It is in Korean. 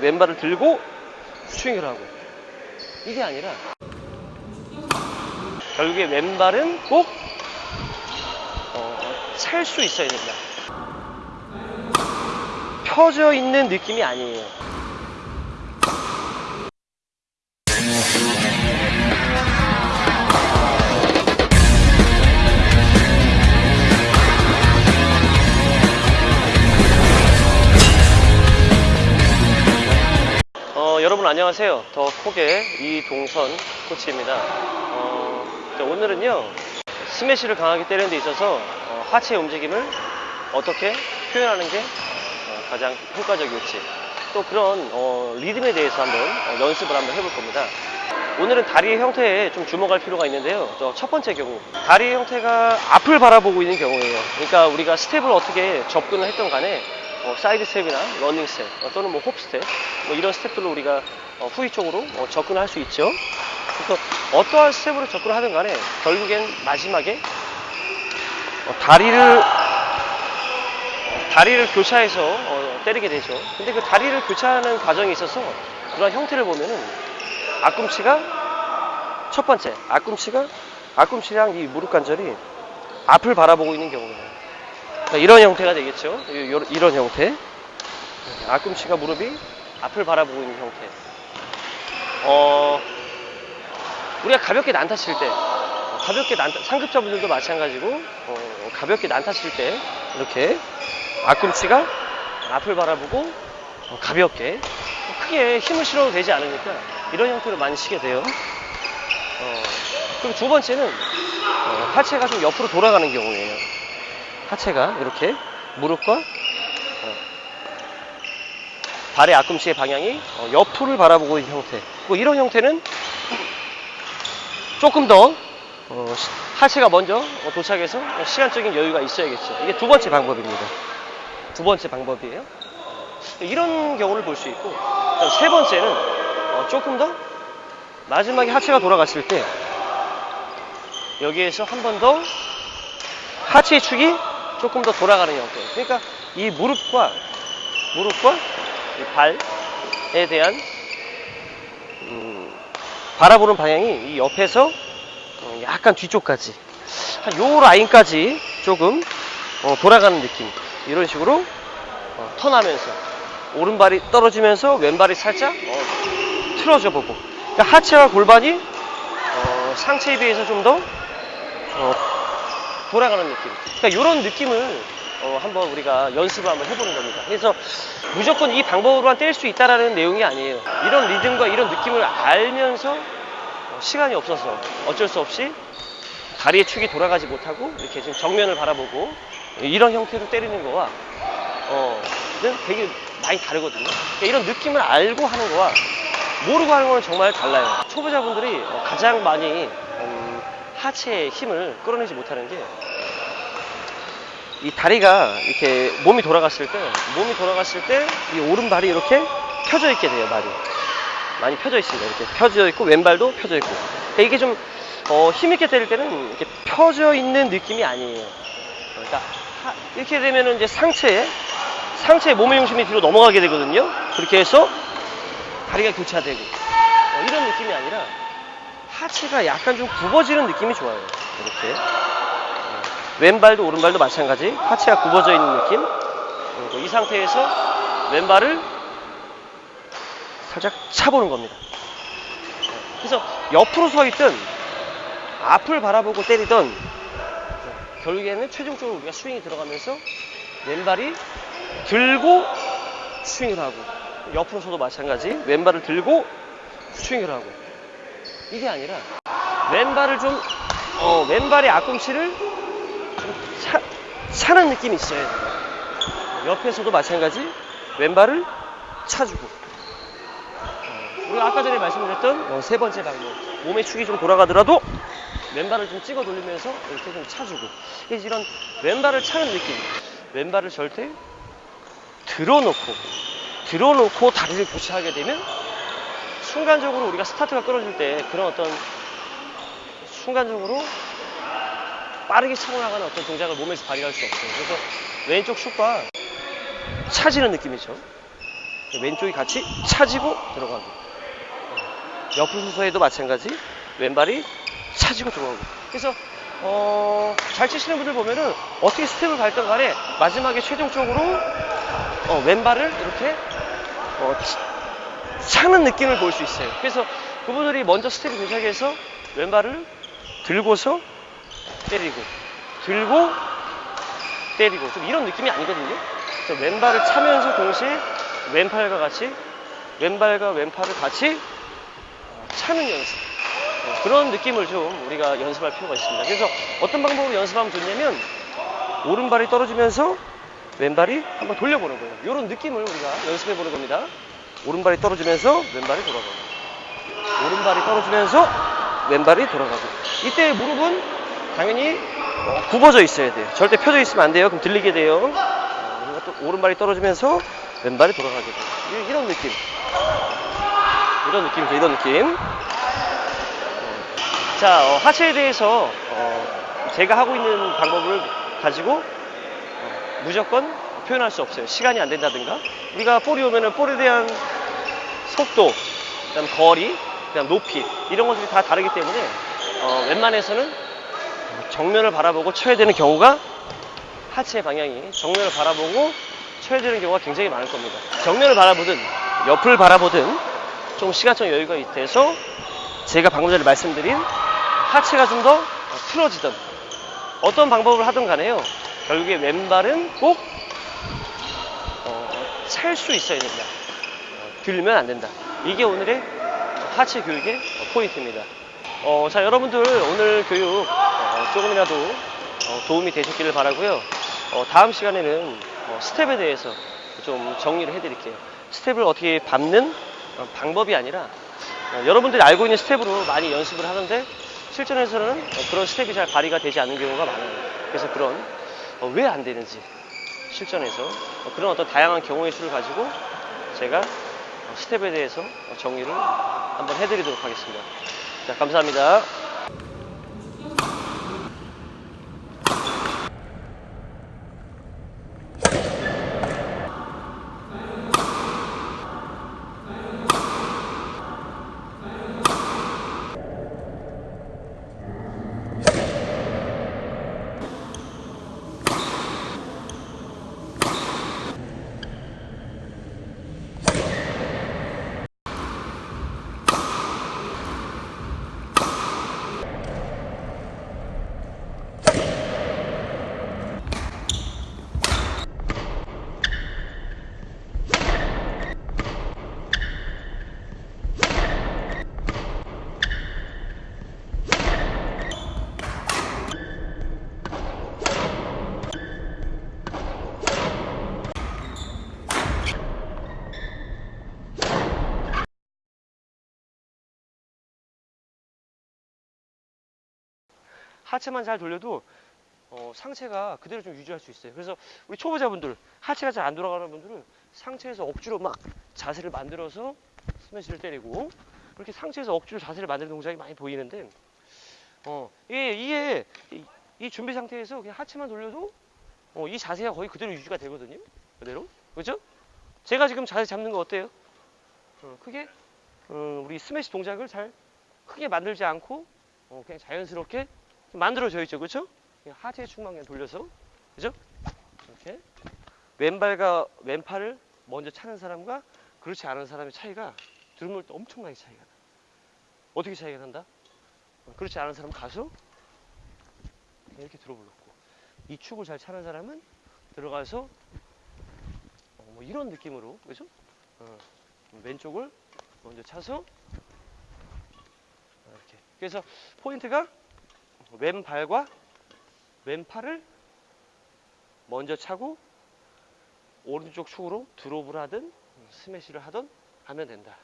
왼발을 들고 스윙을 하고 이게 아니라 결국에 왼발은 꼭찰수 있어야 된다. 펴져 있는 느낌이 아니에요. 여러분 안녕하세요. 더 콕의 이동선 코치입니다. 어, 자, 오늘은요 스매시를 강하게 때리는 데 있어서 어, 하체의 움직임을 어떻게 표현하는 게 어, 가장 효과적일지 또 그런 어, 리듬에 대해서 한번 어, 연습을 한번 해볼 겁니다. 오늘은 다리의 형태에 좀 주목할 필요가 있는데요. 저첫 번째 경우 다리의 형태가 앞을 바라보고 있는 경우예요. 그러니까 우리가 스텝을 어떻게 접근을 했던 간에 어, 사이드 스텝이나 러닝 스텝 어, 또는 뭐 hop 스텝 뭐 이런 스텝들로 우리가 어, 후위 쪽으로 어, 접근을 할수 있죠. 그래서 어떠한 스텝으로 접근을 하든 간에 결국엔 마지막에 어, 다리를 다리를 교차해서 어, 때리게 되죠. 근데 그 다리를 교차하는 과정에 있어서 그런 형태를 보면은 앞꿈치가 첫 번째 앞꿈치가 앞꿈치랑 이 무릎 관절이 앞을 바라보고 있는 경우예요. 이런 형태가 되겠죠. 이런 형태. 앞꿈치가 무릎이 앞을 바라보고 있는 형태. 어, 우리가 가볍게 난타 칠 때, 어, 가볍게 난타, 상급자분들도 마찬가지고, 어, 가볍게 난타 칠 때, 이렇게 앞꿈치가 앞을 바라보고, 어, 가볍게, 크게 힘을 실어도 되지 않으니까, 이런 형태로 많이 치게 돼요. 어, 그리고 두 번째는, 어, 하체가 좀 옆으로 돌아가는 경우예요. 하체가 이렇게 무릎과 어, 발의 앞꿈치의 방향이 어, 옆을 바라보고 있는 형태. 뭐 이런 형태는 조금 더 어, 시- 하체가 먼저 어, 도착해서 어, 시간적인 여유가 있어야겠죠. 이게 두 번째 방법입니다. 두 번째 방법이에요. 이런 경우를 볼 수 있고 세 번째는 어, 조금 더 마지막에 하체가 돌아갔을 때 여기에서 한 번 더 하체의 축이 조금 더 돌아가는 형태. 그러니까 이 무릎과 무릎과 이 발에 대한 음, 바라보는 방향이 이 옆에서 어, 약간 뒤쪽까지 한 요 라인까지 조금 어, 돌아가는 느낌. 이런 식으로 어, 턴하면서 오른발이 떨어지면서 왼발이 살짝 어, 틀어져 보고 그러니까 하체와 골반이 어, 상체에 비해서 좀더 어, 돌아가는 느낌. 그러니까 이런 느낌을 어, 한번 우리가 연습을 한번 해보는 겁니다. 그래서 무조건 이 방법으로만 뗄 수 있다라는 내용이 아니에요. 이런 리듬과 이런 느낌을 알면서 어, 시간이 없어서 어쩔 수 없이 다리의 축이 돌아가지 못하고 이렇게 지금 정면을 바라보고 이런 형태로 때리는 거와 어, 는 되게 많이 다르거든요. 그러니까 이런 느낌을 알고 하는 거와 모르고 하는 거는 정말 달라요. 초보자분들이 어, 가장 많이 음, 하체의 힘을 끌어내지 못하는 게 이 다리가 이렇게 몸이 돌아갔을 때 몸이 돌아갔을 때 이 오른발이 이렇게 펴져 있게 돼요 말이. 많이 펴져 있습니다. 이렇게 펴져 있고 왼발도 펴져 있고. 그러니까 이게 좀 어, 힘있게 때릴 때는 이렇게 펴져 있는 느낌이 아니에요. 그러니까 하- 이렇게 되면은 이제 상체에 상체의 몸의 중심이 뒤로 넘어가게 되거든요. 그렇게 해서 다리가 교차되고. 어, 이런 느낌이 아니라 하체가 약간 좀 굽어지는 느낌이 좋아요. 이렇게. 어, 왼발도 오른발도 마찬가지. 하체가 굽어져 있는 느낌. 그리고 이 상태에서 왼발을 살짝 차보는 겁니다. 어, 그래서 옆으로 서 있든 앞을 바라보고 때리던 어, 결국에는 최종적으로 우리가 스윙이 들어가면서 왼발이 들고 스윙을 하고 옆으로 서도 마찬가지. 왼발을 들고 스윙을 하고 이게 아니라 왼발을 좀 어, 왼발의 앞꿈치를 차는 느낌이 있어야 돼요. 옆에서도 마찬가지 왼발을 차주고. 어, 우리가 아까 전에 말씀드렸던 어, 세 번째 방법. 몸의 축이 좀 돌아가더라도 왼발을 좀 찍어 돌리면서 이렇게 좀 차주고. 이런 왼발을 차는 느낌. 왼발을 절대 들어놓고 들어놓고 다리를 교차하게 되면 순간적으로 우리가 스타트가 끊어질 때 그런 어떤 순간적으로 빠르게 차고 나가는 어떤 동작을 몸에서 발휘할 수 없어요. 그래서 왼쪽 축과 차지는 느낌이죠. 왼쪽이 같이 차지고 들어가고 옆을 수서에도 마찬가지 왼발이 차지고 들어가고 그래서 어, 잘 치시는 분들 보면은 어떻게 스텝을 밟든 간에 마지막에 최종적으로 어, 왼발을 이렇게 어, 치- 차는 느낌을 볼 수 있어요. 그래서 그분들이 먼저 스텝이 도착해서 왼발을 들고서 때리고 들고 때리고 좀 이런 느낌이 아니거든요. 그래서 왼발을 차면서 동시에 왼팔과 같이 왼발과 왼팔을 같이 어, 차는 연습 어, 그런 느낌을 좀 우리가 연습할 필요가 있습니다. 그래서 어떤 방법으로 연습하면 좋냐면 오른발이 떨어지면서 왼발이 한번 돌려보는 거예요. 이런 느낌을 우리가 연습해 보는 겁니다. 오른발이 떨어지면서 왼발이 돌아가고 오른발이 떨어지면서 왼발이 돌아가고 이때 무릎은 당연히 어, 굽어져 있어야 돼요. 절대 펴져 있으면 안 돼요. 그럼 들리게 돼요. 오른발이 떨어지면서 왼발이 돌아가게 돼요. 이- 이런 느낌. 이런 느낌이죠. 이런 느낌. 자, 어, 하체에 대해서 어, 제가 하고 있는 방법을 가지고 어, 무조건 표현할 수 없어요. 시간이 안 된다든가. 우리가 볼이 오면은 볼에 대한 속도, 그다음 거리, 그다음 높이 이런 것들이 다 다르기 때문에 어, 웬만해서는 정면을 바라보고 쳐야 되는 경우가 하체 방향이 정면을 바라보고 쳐야 되는 경우가 굉장히 많을 겁니다. 정면을 바라보든 옆을 바라보든 좀 시간적 여유가 돼서 제가 방금 전에 말씀드린 하체가 좀 더 틀어지던 어떤 방법을 하든 간에요. 결국에 왼발은 꼭 찰수 있어야 된다. 어, 들면 안 된다. 이게 오늘의 하체 교육의 포인트입니다. 어, 자, 여러분들 오늘 교육 어, 조금이라도 어, 도움이 되셨기를 바라고요. 어, 다음 시간에는 어, 스텝에 대해서 좀 정리를 해드릴게요. 스텝을 어떻게 밟는 어, 방법이 아니라 어, 여러분들이 알고 있는 스텝으로 많이 연습을 하는데 실전에서는 어, 그런 스텝이 잘 발휘가 되지 않는 경우가 많아요. 그래서 그런 어, 왜안 되는지 실전에서 어, 그런 어떤 다양한 경우의 수를 가지고 제가 어, 스텝에 대해서 어, 정리를 한번 해드리도록 하겠습니다. 자, 감사합니다. 하체만 잘 돌려도 어, 상체가 그대로 좀 유지할 수 있어요. 그래서 우리 초보자분들 하체가 잘 안 돌아가는 분들은 상체에서 억지로 막 자세를 만들어서 스매시를 때리고 그렇게 상체에서 억지로 자세를 만드는 동작이 많이 보이는데 어, 이게, 이게 이, 이 준비 상태에서 그냥 하체만 돌려도 어, 이 자세가 거의 그대로 유지가 되거든요. 그대로 그렇죠? 제가 지금 자세 잡는 거 어때요? 어, 크게 어, 우리 스매시 동작을 잘 크게 만들지 않고 어, 그냥 자연스럽게 만들어져 있죠, 그렇죠? 하체 축만 그냥 돌려서, 그죠? 이렇게 왼발과 왼팔을 먼저 차는 사람과 그렇지 않은 사람의 차이가 때 엄청나게 차이가 나. 어떻게 차이가 난다? 어, 그렇지 않은 사람은 가서 이렇게 들어볼놓고 이 축을 잘 차는 사람은 들어가서 어, 뭐 이런 느낌으로, 그죠? 어, 왼쪽을 먼저 차서 이렇게. 그래서 포인트가 왼발과 왼팔을 먼저 차고 오른쪽 축으로 드롭을 하든 스매시를 하든 하면 된다.